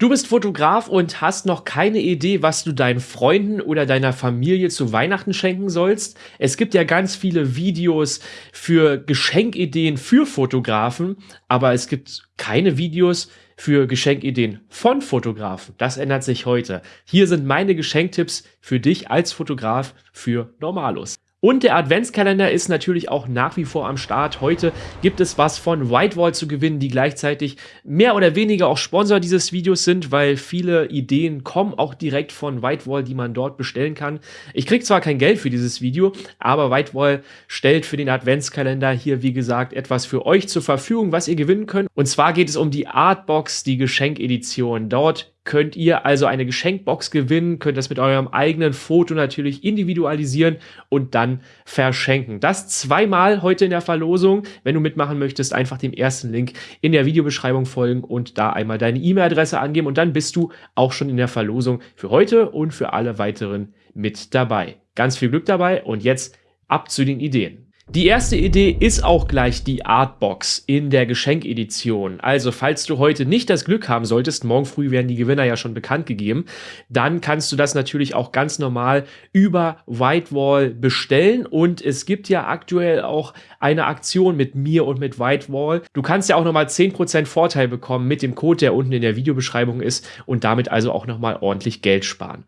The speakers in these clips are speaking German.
Du bist Fotograf und hast noch keine Idee, was du deinen Freunden oder deiner Familie zu Weihnachten schenken sollst? Es gibt ja ganz viele Videos für Geschenkideen für Fotografen, aber es gibt keine Videos für Geschenkideen von Fotografen. Das ändert sich heute. Hier sind meine Geschenktipps für dich als Fotograf für Normalus. Und der Adventskalender ist natürlich auch nach wie vor am Start. Heute gibt es was von Whitewall zu gewinnen, die gleichzeitig mehr oder weniger auch Sponsor dieses Videos sind, weil viele Ideen kommen auch direkt von Whitewall, die man dort bestellen kann. Ich kriege zwar kein Geld für dieses Video, aber Whitewall stellt für den Adventskalender hier, wie gesagt, etwas für euch zur Verfügung, was ihr gewinnen könnt. Und zwar geht es um die Artbox, die Geschenkedition. Dort könnt ihr also eine Geschenkbox gewinnen, könnt das mit eurem eigenen Foto natürlich individualisieren und dann verschenken. Das zweimal heute in der Verlosung. Wenn du mitmachen möchtest, einfach dem ersten Link in der Videobeschreibung folgen und da einmal deine E-Mail-Adresse angeben und dann bist du auch schon in der Verlosung für heute und für alle weiteren mit dabei. Ganz viel Glück dabei und jetzt ab zu den Ideen. Die erste Idee ist auch gleich die Artbox in der Geschenkedition. Also falls du heute nicht das Glück haben solltest, morgen früh werden die Gewinner ja schon bekannt gegeben, dann kannst du das natürlich auch ganz normal über Whitewall bestellen und es gibt ja aktuell auch eine Aktion mit mir und mit Whitewall. Du kannst ja auch nochmal 10% Vorteil bekommen mit dem Code, der unten in der Videobeschreibung ist und damit also auch nochmal ordentlich Geld sparen.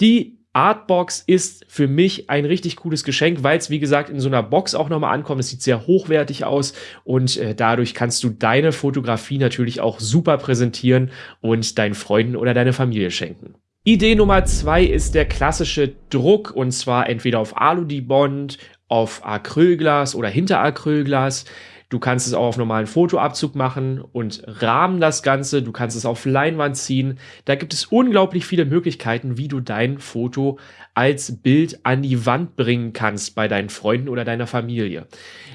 Die Artbox ist für mich ein richtig cooles Geschenk, weil es wie gesagt in so einer Box auch nochmal ankommt. Es sieht sehr hochwertig aus und äh, dadurch kannst du deine Fotografie natürlich auch super präsentieren und deinen Freunden oder deine Familie schenken. Idee Nummer zwei ist der klassische Druck und zwar entweder auf Alu-Dibond, auf Acrylglas oder hinter Acrylglas. Du kannst es auch auf normalen Fotoabzug machen und rahmen das Ganze. Du kannst es auf Leinwand ziehen. Da gibt es unglaublich viele Möglichkeiten, wie du dein Foto als Bild an die Wand bringen kannst bei deinen Freunden oder deiner Familie.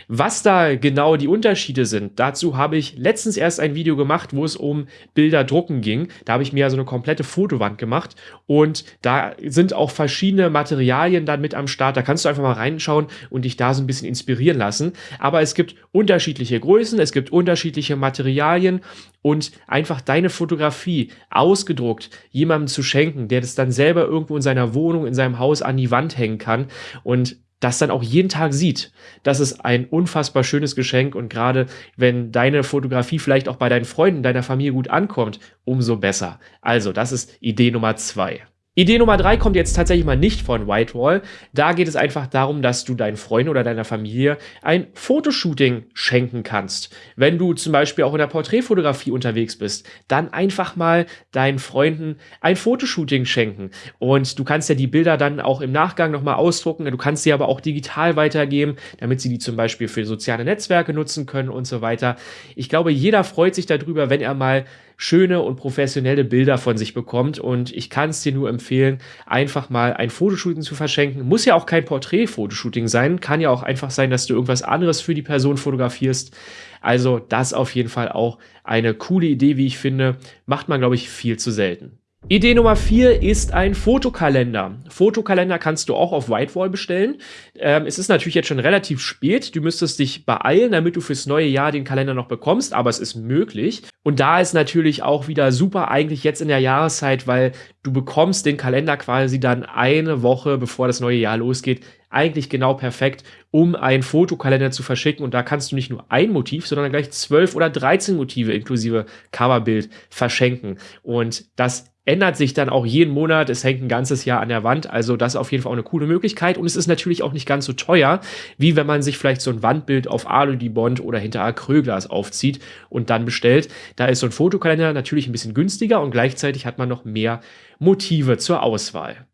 Was da genau die Unterschiede sind, dazu habe ich letztens erst ein Video gemacht, wo es um Bilder drucken ging. Da habe ich mir also eine komplette Fotowand gemacht und da sind auch verschiedene Materialien dann mit am Start. Da kannst du einfach mal reinschauen und dich da so ein bisschen inspirieren lassen. Aber es gibt unterschiedliche Größen, es gibt unterschiedliche Materialien und einfach deine Fotografie ausgedruckt jemandem zu schenken, der das dann selber irgendwo in seiner Wohnung, in seinem Haus an die Wand hängen kann und das dann auch jeden Tag sieht. Das ist ein unfassbar schönes Geschenk und gerade wenn deine Fotografie vielleicht auch bei deinen Freunden, deiner Familie gut ankommt, umso besser. Also, das ist Idee Nummer zwei. Idee Nummer drei kommt jetzt tatsächlich mal nicht von Whitewall. Da geht es einfach darum, dass du deinen Freunden oder deiner Familie ein Fotoshooting schenken kannst. Wenn du zum Beispiel auch in der Porträtfotografie unterwegs bist, dann einfach mal deinen Freunden ein Fotoshooting schenken. Und du kannst ja die Bilder dann auch im Nachgang nochmal ausdrucken. Du kannst sie aber auch digital weitergeben, damit sie die zum Beispiel für soziale Netzwerke nutzen können und so weiter. Ich glaube, jeder freut sich darüber, wenn er mal schöne und professionelle Bilder von sich bekommt. Und ich kann es dir nur empfehlen, einfach mal ein Fotoshooting zu verschenken. Muss ja auch kein Porträt-Fotoshooting sein. Kann ja auch einfach sein, dass du irgendwas anderes für die Person fotografierst. Also das auf jeden Fall auch eine coole Idee, wie ich finde. Macht man, glaube ich, viel zu selten. Idee Nummer vier ist ein Fotokalender. Fotokalender kannst du auch auf Whitewall bestellen. Ähm, es ist natürlich jetzt schon relativ spät. Du müsstest dich beeilen, damit du fürs neue Jahr den Kalender noch bekommst, aber es ist möglich. Und da ist natürlich auch wieder super eigentlich jetzt in der Jahreszeit, weil du bekommst den Kalender quasi dann eine Woche bevor das neue Jahr losgeht. Eigentlich genau perfekt, um einen Fotokalender zu verschicken. Und da kannst du nicht nur ein Motiv, sondern gleich zwölf oder dreizehn Motive inklusive Coverbild verschenken. Und das ändert sich dann auch jeden Monat. Es hängt ein ganzes Jahr an der Wand. Also das ist auf jeden Fall auch eine coole Möglichkeit. Und es ist natürlich auch nicht ganz so teuer, wie wenn man sich vielleicht so ein Wandbild auf Alu-Bond oder hinter Acrylglas aufzieht und dann bestellt. Da ist so ein Fotokalender natürlich ein bisschen günstiger und gleichzeitig hat man noch mehr Motive zur Auswahl.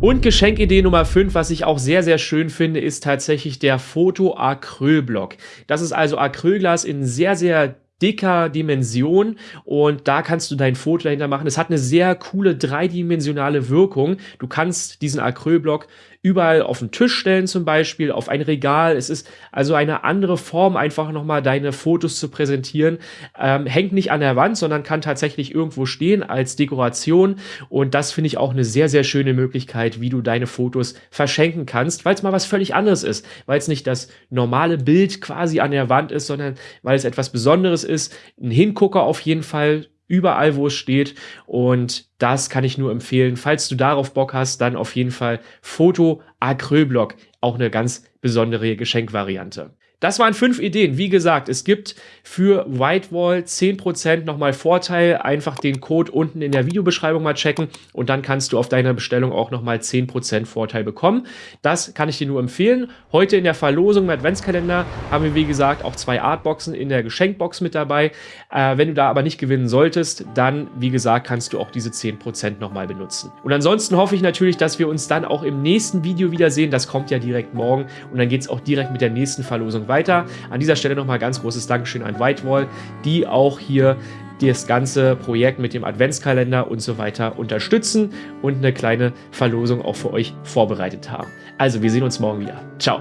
Und Geschenkidee Nummer 5, was ich auch sehr, sehr schön finde, ist tatsächlich der Foto-Acrylblock. Das ist also Acrylglas in sehr, sehr dicker Dimension und da kannst du dein Foto dahinter machen. Es hat eine sehr coole dreidimensionale Wirkung. Du kannst diesen Acrylblock überall auf den Tisch stellen zum Beispiel, auf ein Regal. Es ist also eine andere Form, einfach nochmal deine Fotos zu präsentieren. Ähm, hängt nicht an der Wand, sondern kann tatsächlich irgendwo stehen als Dekoration. Und das finde ich auch eine sehr, sehr schöne Möglichkeit, wie du deine Fotos verschenken kannst, weil es mal was völlig anderes ist. Weil es nicht das normale Bild quasi an der Wand ist, sondern weil es etwas Besonderes ist. Ein Hingucker auf jeden Fall überall, wo es steht. Und das kann ich nur empfehlen. Falls du darauf Bock hast, dann auf jeden Fall Foto Acrylblock. Auch eine ganz besondere Geschenkvariante. Das waren fünf Ideen. Wie gesagt, es gibt für Whitewall 10% nochmal Vorteil. Einfach den Code unten in der Videobeschreibung mal checken und dann kannst du auf deiner Bestellung auch nochmal 10% Vorteil bekommen. Das kann ich dir nur empfehlen. Heute in der Verlosung im Adventskalender haben wir, wie gesagt, auch zwei Artboxen in der Geschenkbox mit dabei. Äh, wenn du da aber nicht gewinnen solltest, dann, wie gesagt, kannst du auch diese 10% nochmal benutzen. Und ansonsten hoffe ich natürlich, dass wir uns dann auch im nächsten Video wiedersehen. Das kommt ja direkt morgen und dann geht es auch direkt mit der nächsten Verlosung weiter weiter. An dieser Stelle nochmal ganz großes Dankeschön an Whitewall, die auch hier das ganze Projekt mit dem Adventskalender und so weiter unterstützen und eine kleine Verlosung auch für euch vorbereitet haben. Also, wir sehen uns morgen wieder. Ciao.